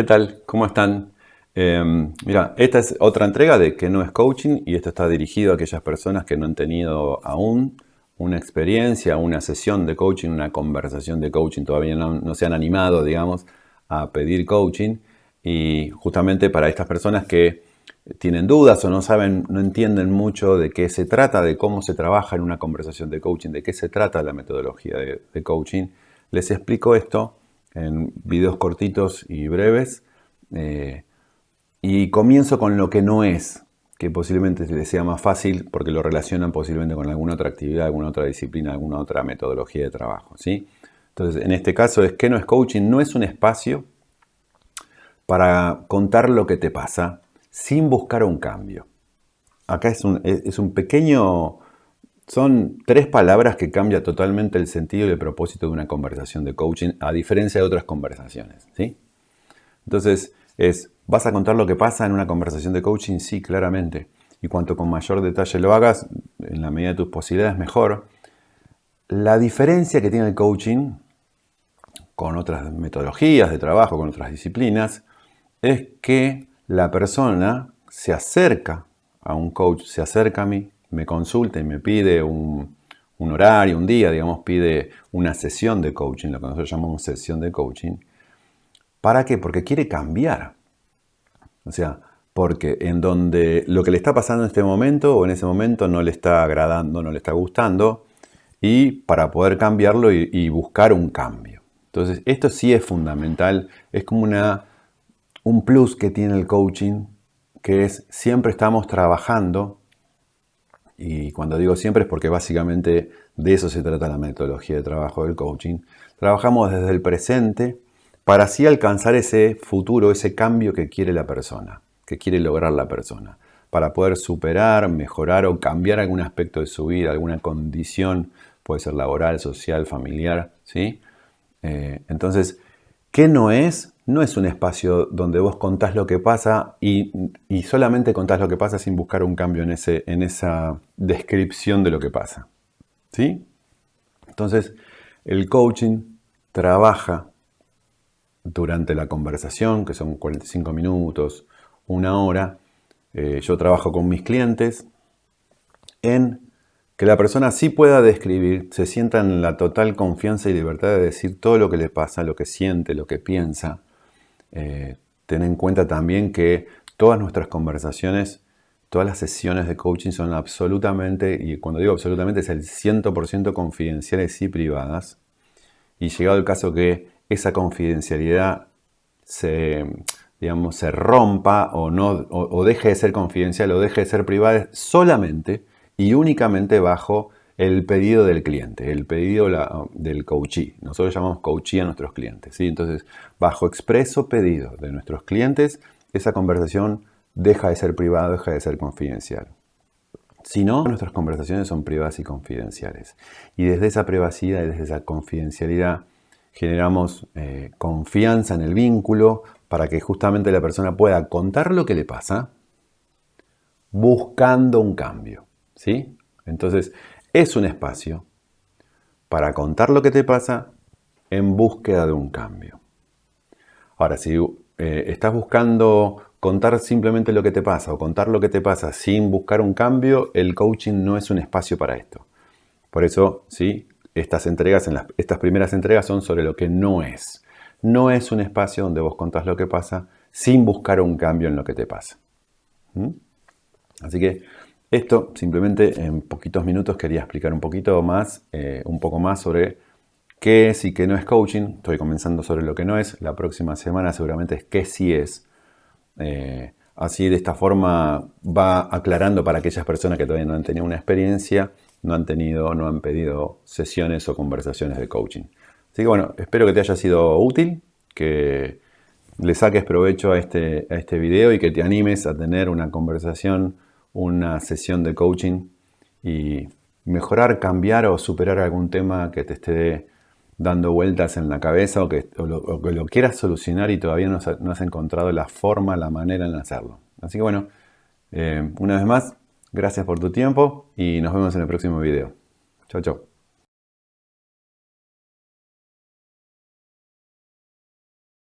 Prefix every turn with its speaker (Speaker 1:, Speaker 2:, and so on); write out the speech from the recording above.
Speaker 1: ¿Qué tal? ¿Cómo están? Em, mira, esta es otra entrega de que no es coaching y esto está dirigido a aquellas personas que no han tenido aún una experiencia, una sesión de coaching, una conversación de coaching, todavía no, se han animado, digamos, a pedir coaching y justamente para estas personas que tienen dudas o no saben, no entienden mucho de qué se trata, de cómo se trabaja en una conversación de coaching, de qué se trata la metodología de coaching, les explico esto en videos cortitos y breves. Eh, y comienzo con lo que no es, que posiblemente les sea más fácil porque lo relacionan posiblemente con alguna otra actividad, alguna otra disciplina, alguna otra metodología de trabajo. ¿sí? Entonces, en este caso es que no es coaching, no es un espacio para contar lo que te pasa sin buscar un cambio. Acá es un, es un pequeño son tres palabras que cambian totalmente el sentido y el propósito de una conversación de coaching, a diferencia de otras conversaciones. ¿sí? Entonces, es, ¿vas a contar lo que pasa en una conversación de coaching? Sí, claramente. Y cuanto con mayor detalle lo hagas, en la medida de tus posibilidades, mejor. La diferencia que tiene el coaching con otras metodologías de trabajo, con otras disciplinas, es que la persona se acerca a un coach, se acerca a mí, me consulta y me pide un, horario, un día, digamos, pide una sesión de coaching, lo que nosotros llamamos sesión de coaching. ¿Para qué? Porque quiere cambiar. O sea, porque en donde lo que le está pasando en este momento o en ese momento no le está agradando, no le está gustando, y para poder cambiarlo y, y buscar un cambio. Entonces, esto sí es fundamental, es como una, un plus que tiene el coaching, que es siempre estamos trabajando y cuando digo siempre es porque básicamente de eso se trata la metodología de trabajo del coaching. Trabajamos desde el presente para así alcanzar ese futuro, ese cambio que quiere la persona, que quiere lograr la persona, para poder superar, mejorar o cambiar algún aspecto de su vida, alguna condición, puede ser laboral, social, familiar, ¿sí? Eh, entonces, ¿qué no es? No es un espacio donde vos contás lo que pasa y, solamente contás lo que pasa sin buscar un cambio en, ese, en esa descripción de lo que pasa. ¿Sí? Entonces, el coaching trabaja durante la conversación, que son 45 minutos, una hora. Eh, yo trabajo con mis clientes en que la persona sí pueda describir, se sienta en la total confianza y libertad de decir todo lo que le pasa, lo que siente, lo que piensa, eh, ten en cuenta también que todas nuestras conversaciones, todas las sesiones de coaching son absolutamente, y cuando digo absolutamente es el 100% confidenciales y privadas. Y llegado el caso que esa confidencialidad se, digamos, se rompa o, no, o deje de ser confidencial o deje de ser privada solamente y únicamente bajo el pedido del cliente, el pedido del coachee. Nosotros llamamos coachee a nuestros clientes. ¿sí? Entonces, bajo expreso pedido de nuestros clientes, esa conversación deja de ser privada, deja de ser confidencial. Si no, nuestras conversaciones son privadas y confidenciales. Y desde esa privacidad y desde esa confidencialidad generamos eh, confianza en el vínculo para que justamente la persona pueda contar lo que le pasa buscando un cambio. ¿sí? Entonces, es un espacio para contar lo que te pasa en búsqueda de un cambio. Ahora, si eh, estás buscando contar simplemente lo que te pasa o contar lo que te pasa sin buscar un cambio, el coaching no es un espacio para esto. Por eso, sí, estas entregas, estas primeras entregas son sobre lo que no es. No es un espacio donde vos contás lo que pasa sin buscar un cambio en lo que te pasa. ¿Mm? Así que esto simplemente en poquitos minutos quería explicar un poquito más, eh, un poco más sobre qué es y qué no es coaching. Estoy comenzando sobre lo que no es. La próxima semana seguramente es qué sí es. Eh, así de esta forma va aclarando para aquellas personas que todavía no han tenido una experiencia, no han tenido, no han pedido sesiones o conversaciones de coaching. Así que bueno, espero que te haya sido útil, que le saques provecho a este, a este video y que te animes a tener una conversación una sesión de coaching y mejorar, cambiar o superar algún tema que te esté dando vueltas en la cabeza o que, lo, quieras solucionar y todavía no has, encontrado la forma, la manera en hacerlo. Así que bueno, eh, una vez más, gracias por tu tiempo y nos vemos en el próximo video. Chao, chao.